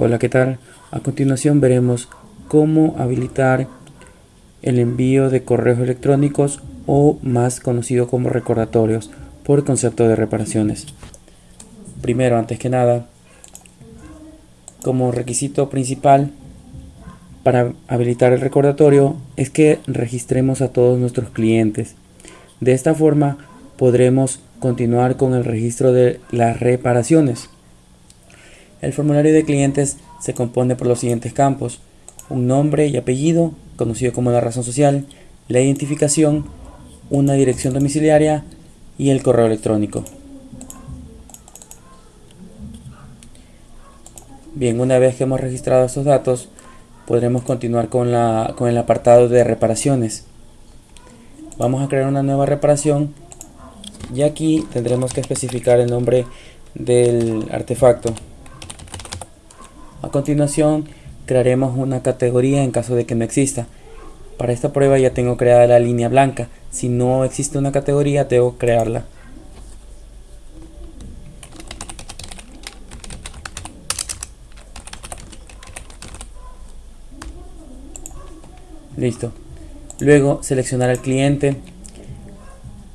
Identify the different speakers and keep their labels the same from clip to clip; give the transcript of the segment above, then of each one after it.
Speaker 1: Hola, ¿qué tal? A continuación veremos cómo habilitar el envío de correos electrónicos o más conocido como recordatorios por concepto de reparaciones. Primero, antes que nada, como requisito principal para habilitar el recordatorio es que registremos a todos nuestros clientes. De esta forma podremos continuar con el registro de las reparaciones. El formulario de clientes se compone por los siguientes campos. Un nombre y apellido, conocido como la razón social, la identificación, una dirección domiciliaria y el correo electrónico. Bien, una vez que hemos registrado estos datos, podremos continuar con, la, con el apartado de reparaciones. Vamos a crear una nueva reparación y aquí tendremos que especificar el nombre del artefacto. A continuación crearemos una categoría en caso de que no exista. Para esta prueba ya tengo creada la línea blanca. Si no existe una categoría, debo crearla. Listo. Luego seleccionar al cliente.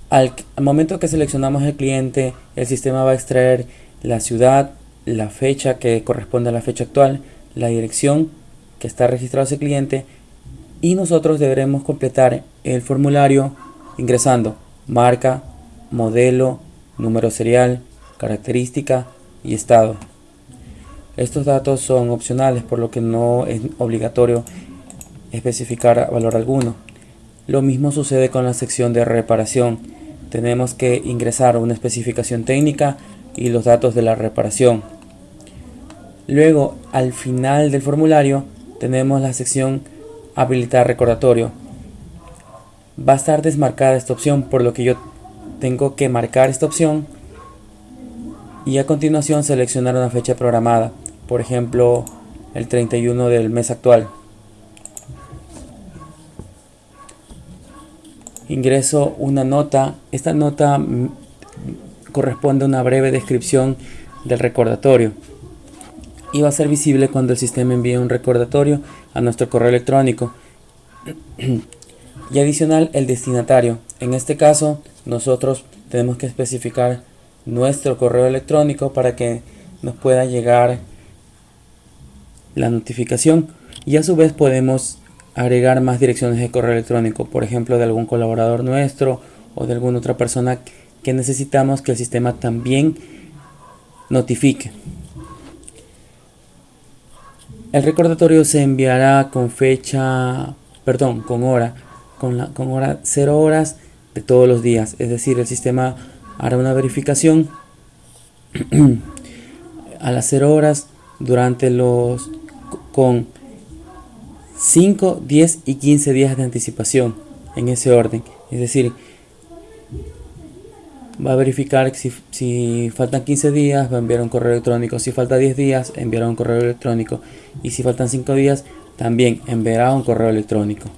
Speaker 1: Al, momento que seleccionamos el cliente, el sistema va a extraer la ciudad, la fecha que corresponde a la fecha actual, la dirección que está registrado ese cliente y nosotros deberemos completar el formulario ingresando marca, modelo, número serial, característica y estado. Estos datos son opcionales por lo que no es obligatorio especificar valor alguno. Lo mismo sucede con la sección de reparación. Tenemos que ingresar una especificación técnica y los datos de la reparación. Luego, al final del formulario, tenemos la sección habilitar recordatorio. Va a estar desmarcada esta opción, por lo que yo tengo que marcar esta opción y a continuación seleccionar una fecha programada, por ejemplo, el 31 del mes actual. Ingreso una nota, esta nota corresponde a una breve descripción del recordatorio y va a ser visible cuando el sistema envíe un recordatorio a nuestro correo electrónico. Y adicional el destinatario. En este caso nosotros tenemos que especificar nuestro correo electrónico para que nos pueda llegar la notificación. Y a su vez podemos agregar más direcciones de correo electrónico por ejemplo de algún colaborador nuestro o de alguna otra persona que necesitamos que el sistema también notifique. El recordatorio se enviará con fecha, perdón, con hora, con, la, con hora 0 horas de todos los días. Es decir, el sistema hará una verificación a las 0 horas durante los con 5, 10 y 15 días de anticipación en ese orden. Es decir, va a verificar si, si faltan 15 días, va a enviar un correo electrónico. Si falta 10 días, enviará un correo electrónico. Y si faltan 5 días, también enviará un correo electrónico.